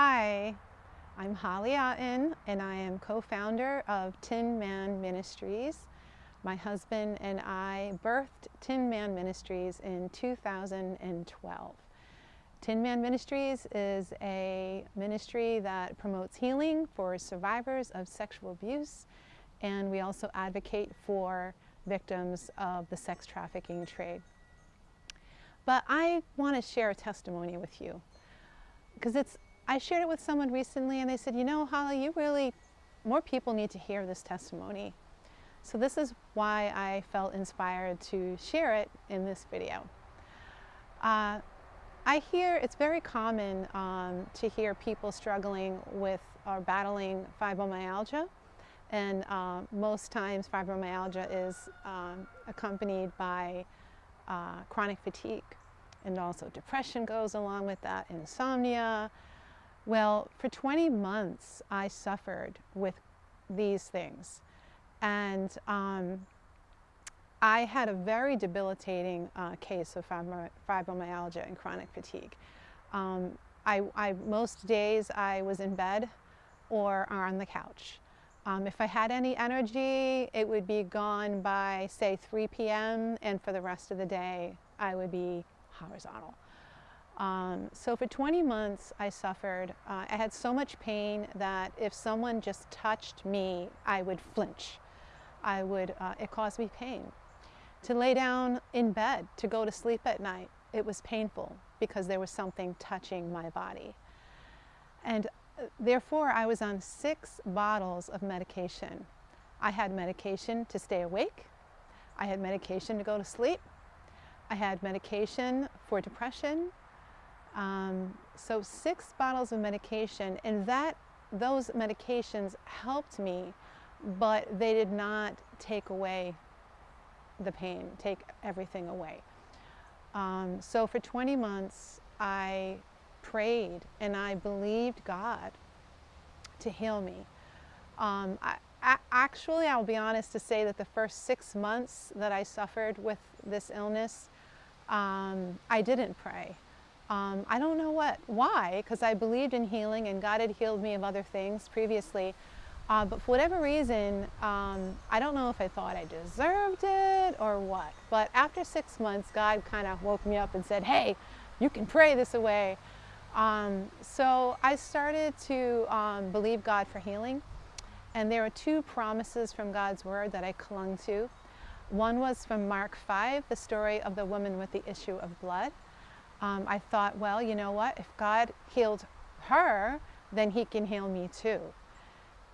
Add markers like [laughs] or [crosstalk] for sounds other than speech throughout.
Hi, I'm Holly Otten and I am co-founder of Tin Man Ministries. My husband and I birthed Tin Man Ministries in 2012. Tin Man Ministries is a ministry that promotes healing for survivors of sexual abuse and we also advocate for victims of the sex trafficking trade. But I want to share a testimony with you because it's I shared it with someone recently and they said, you know, Holly, you really, more people need to hear this testimony. So this is why I felt inspired to share it in this video. Uh, I hear it's very common um, to hear people struggling with or battling fibromyalgia. And uh, most times fibromyalgia is um, accompanied by uh, chronic fatigue. And also depression goes along with that, insomnia, well, for 20 months, I suffered with these things. And um, I had a very debilitating uh, case of fibromyalgia and chronic fatigue. Um, I, I, most days I was in bed or on the couch. Um, if I had any energy, it would be gone by, say, 3 p.m., and for the rest of the day, I would be horizontal. Um, so for 20 months I suffered. Uh, I had so much pain that if someone just touched me, I would flinch. I would, uh, it caused me pain. To lay down in bed, to go to sleep at night, it was painful because there was something touching my body. And uh, therefore I was on six bottles of medication. I had medication to stay awake. I had medication to go to sleep. I had medication for depression. Um, so six bottles of medication and that those medications helped me, but they did not take away the pain, take everything away. Um, so for 20 months, I prayed and I believed God to heal me. Um, I, I, actually, I'll be honest to say that the first six months that I suffered with this illness, um, I didn't pray. Um, I don't know what, why, because I believed in healing and God had healed me of other things previously. Uh, but for whatever reason, um, I don't know if I thought I deserved it or what. But after six months, God kind of woke me up and said, hey, you can pray this away. Um, so I started to um, believe God for healing. And there are two promises from God's word that I clung to. One was from Mark 5, the story of the woman with the issue of blood um, I thought, well, you know what? If God healed her, then he can heal me too.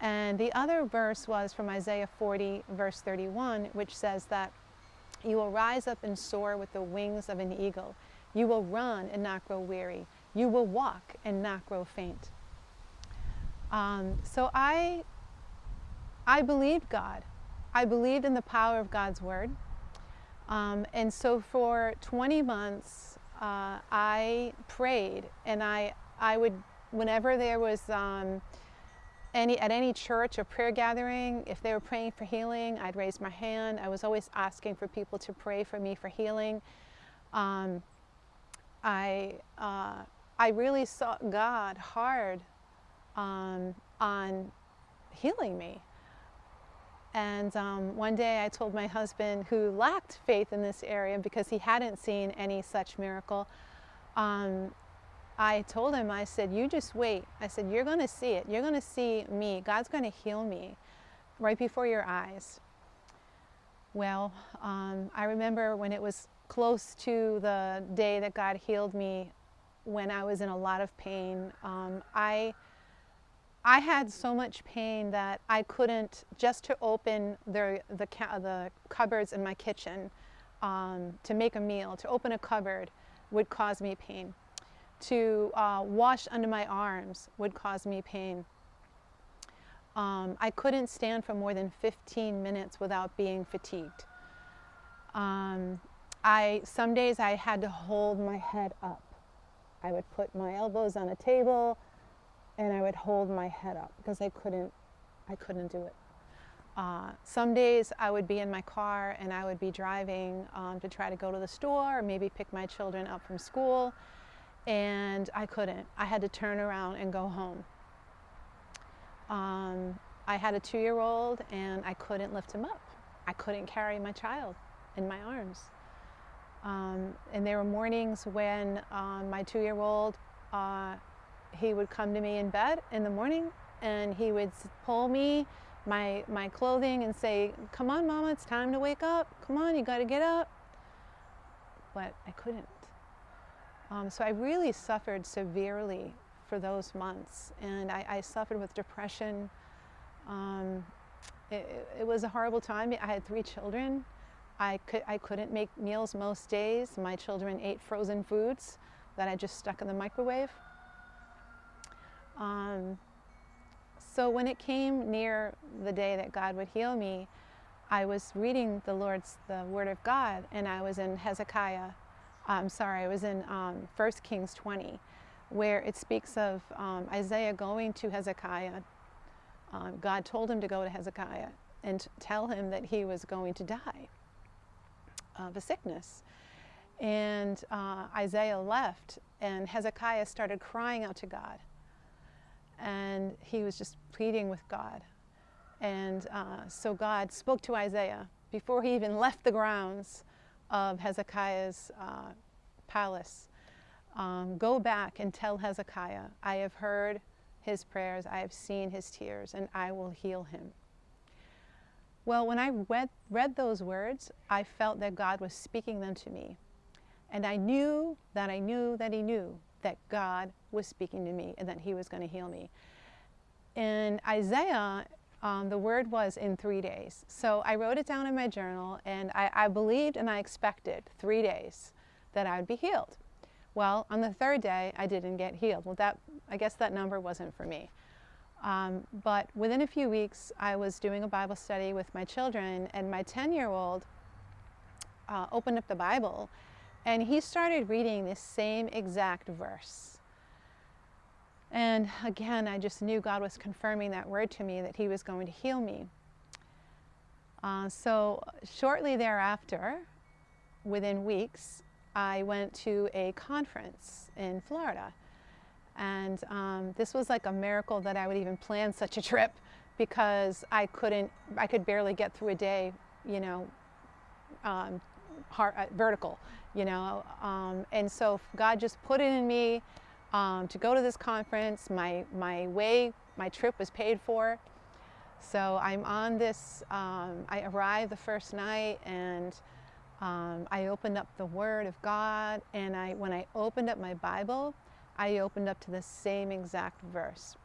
And the other verse was from Isaiah 40, verse 31, which says that you will rise up and soar with the wings of an eagle. You will run and not grow weary. You will walk and not grow faint. Um, so I, I believed God. I believed in the power of God's word. Um, and so for 20 months, uh, I prayed and I, I would, whenever there was um, any, at any church or prayer gathering, if they were praying for healing, I'd raise my hand. I was always asking for people to pray for me for healing. Um, I, uh, I really sought God hard um, on healing me. And um, one day I told my husband, who lacked faith in this area because he hadn't seen any such miracle, um, I told him, I said, you just wait. I said, you're going to see it. You're going to see me. God's going to heal me right before your eyes. Well, um, I remember when it was close to the day that God healed me, when I was in a lot of pain, um, I I had so much pain that I couldn't, just to open the, the, the cupboards in my kitchen um, to make a meal, to open a cupboard would cause me pain. To uh, wash under my arms would cause me pain. Um, I couldn't stand for more than 15 minutes without being fatigued. Um, I, some days I had to hold my head up. I would put my elbows on a table, and I would hold my head up because I couldn't, I couldn't do it. Uh, some days I would be in my car and I would be driving um, to try to go to the store or maybe pick my children up from school and I couldn't. I had to turn around and go home. Um, I had a two-year-old and I couldn't lift him up. I couldn't carry my child in my arms. Um, and there were mornings when um, my two-year-old, uh, he would come to me in bed in the morning and he would pull me my, my clothing and say, come on mama, it's time to wake up. Come on, you gotta get up. But I couldn't. Um, so I really suffered severely for those months and I, I suffered with depression. Um, it, it was a horrible time. I had three children I, could, I couldn't make meals most days. My children ate frozen foods that I just stuck in the microwave. Um, so when it came near the day that God would heal me, I was reading the Lord's, the Word of God, and I was in Hezekiah, I'm sorry, I was in um, 1 Kings 20, where it speaks of um, Isaiah going to Hezekiah. Um, God told him to go to Hezekiah and tell him that he was going to die of a sickness. And uh, Isaiah left, and Hezekiah started crying out to God. And he was just pleading with God. And uh, so God spoke to Isaiah before he even left the grounds of Hezekiah's uh, palace. Um, go back and tell Hezekiah, I have heard his prayers, I have seen his tears, and I will heal him. Well, when I read, read those words, I felt that God was speaking them to me. And I knew that I knew that he knew that God was speaking to me and that he was going to heal me. In Isaiah, um, the word was in three days. So I wrote it down in my journal and I, I believed and I expected three days that I would be healed. Well, on the third day, I didn't get healed. Well, that, I guess that number wasn't for me. Um, but within a few weeks, I was doing a Bible study with my children, and my 10-year-old uh, opened up the Bible, and he started reading this same exact verse. And again, I just knew God was confirming that word to me, that he was going to heal me. Uh, so shortly thereafter, within weeks, I went to a conference in Florida. And um, this was like a miracle that I would even plan such a trip because I couldn't, I could barely get through a day, you know, um, uh, vertical, you know. Um, and so God just put it in me um, to go to this conference. My, my way, my trip was paid for. So I'm on this, um, I arrived the first night and um, I opened up the Word of God and I, when I opened up my Bible, I opened up to the same exact verse.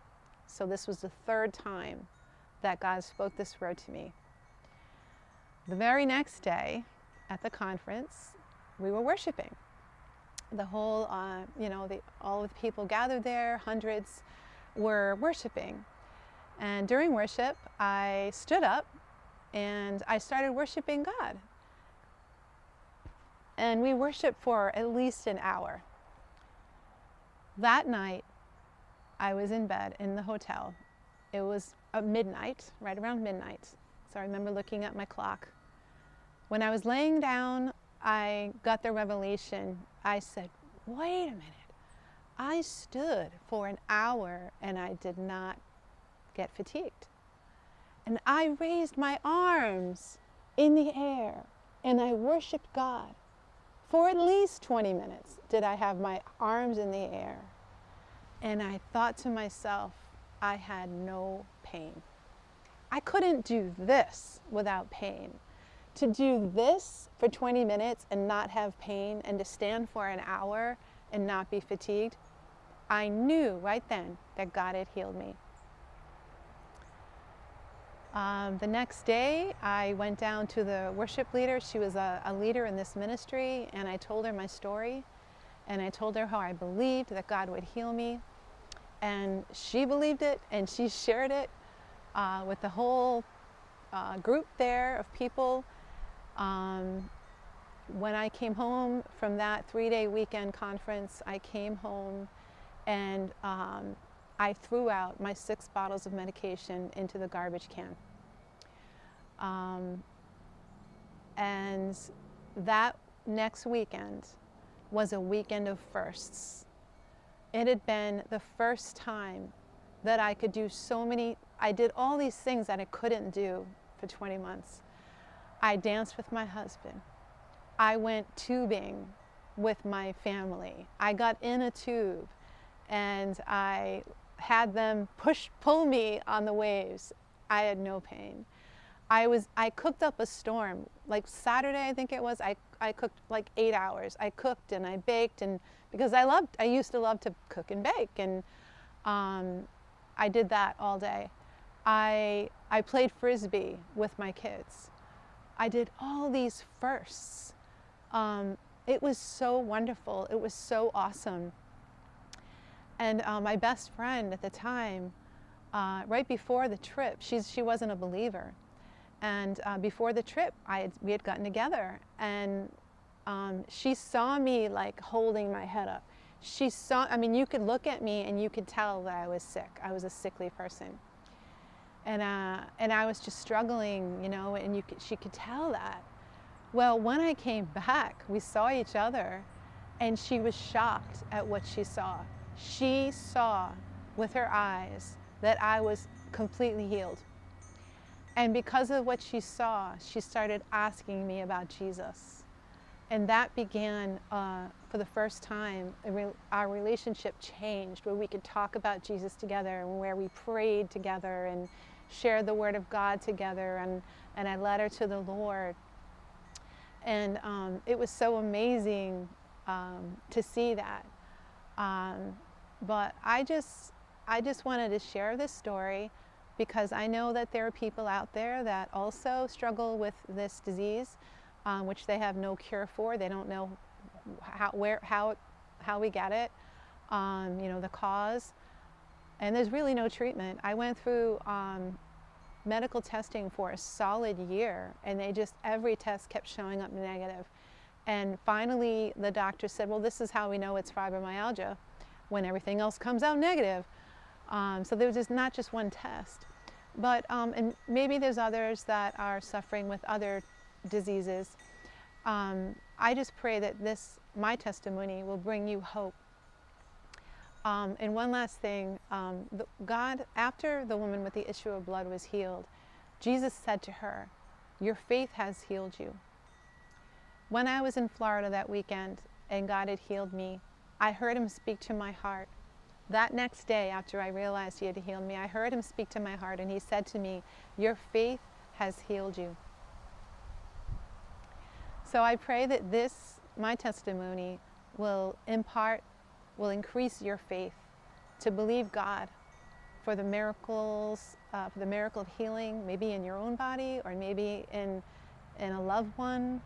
So this was the third time that God spoke this word to me. The very next day at the conference, we were worshiping. The whole, uh, you know, the, all of the people gathered there, hundreds were worshiping. And during worship, I stood up and I started worshiping God. And we worshiped for at least an hour. That night, I was in bed in the hotel. It was midnight, right around midnight. So I remember looking at my clock. When I was laying down, I got the revelation. I said, wait a minute. I stood for an hour and I did not get fatigued. And I raised my arms in the air and I worshiped God. For at least 20 minutes did I have my arms in the air. And I thought to myself, I had no pain. I couldn't do this without pain. To do this for 20 minutes and not have pain and to stand for an hour and not be fatigued, I knew right then that God had healed me. Um, the next day, I went down to the worship leader. She was a, a, leader in this ministry, and I told her my story. And I told her how I believed that God would heal me. And she believed it, and she shared it uh, with the whole uh, group there of people. Um, when I came home from that three-day weekend conference, I came home and um, I threw out my six bottles of medication into the garbage can. Um, and that next weekend was a weekend of firsts it had been the first time that I could do so many, I did all these things that I couldn't do for 20 months. I danced with my husband. I went tubing with my family. I got in a tube and I had them push, pull me on the waves. I had no pain. I was, I cooked up a storm. Like Saturday, I think it was, I, I cooked like eight hours. I cooked and I baked and because I loved, I used to love to cook and bake and um, I did that all day. I, I played Frisbee with my kids. I did all these firsts. Um, it was so wonderful. It was so awesome. And uh, my best friend at the time, uh, right before the trip, she's, she wasn't a believer. And uh, before the trip, I had, we had gotten together and um, she saw me like holding my head up. She saw, I mean, you could look at me and you could tell that I was sick. I was a sickly person. And, uh, and I was just struggling, you know, and you could, she could tell that. Well, when I came back, we saw each other and she was shocked at what she saw. She saw with her eyes that I was completely healed. And because of what she saw, she started asking me about Jesus. And that began, uh, for the first time, our relationship changed, where we could talk about Jesus together, and where we prayed together and shared the Word of God together, and, and I led her to the Lord. And um, it was so amazing um, to see that. Um, but I just, I just wanted to share this story because I know that there are people out there that also struggle with this disease, um, which they have no cure for. They don't know how, where, how, how we get it, um, you know, the cause. And there's really no treatment. I went through um, medical testing for a solid year and they just, every test kept showing up negative. And finally the doctor said, well, this is how we know it's fibromyalgia when everything else comes out negative. Um, so there was just not just one test. But um, and maybe there's others that are suffering with other diseases. Um, I just pray that this, my testimony, will bring you hope. Um, and one last thing, um, the, God, after the woman with the issue of blood was healed, Jesus said to her, your faith has healed you. When I was in Florida that weekend and God had healed me, I heard him speak to my heart. That next day, after I realized he had healed me, I heard him speak to my heart and he said to me, your faith has healed you. So I pray that this, my testimony, will impart, will increase your faith to believe God for the miracles, uh, for the miracle of healing, maybe in your own body or maybe in, in a loved one,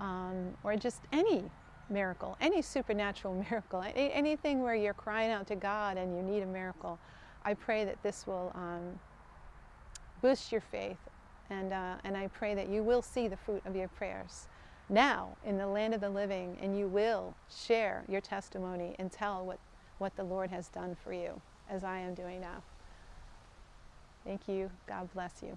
um, or just any miracle, any supernatural [laughs] miracle, any, anything where you're crying out to God and you need a miracle, I pray that this will um, boost your faith and, uh, and I pray that you will see the fruit of your prayers now in the land of the living and you will share your testimony and tell what, what the Lord has done for you as I am doing now. Thank you. God bless you.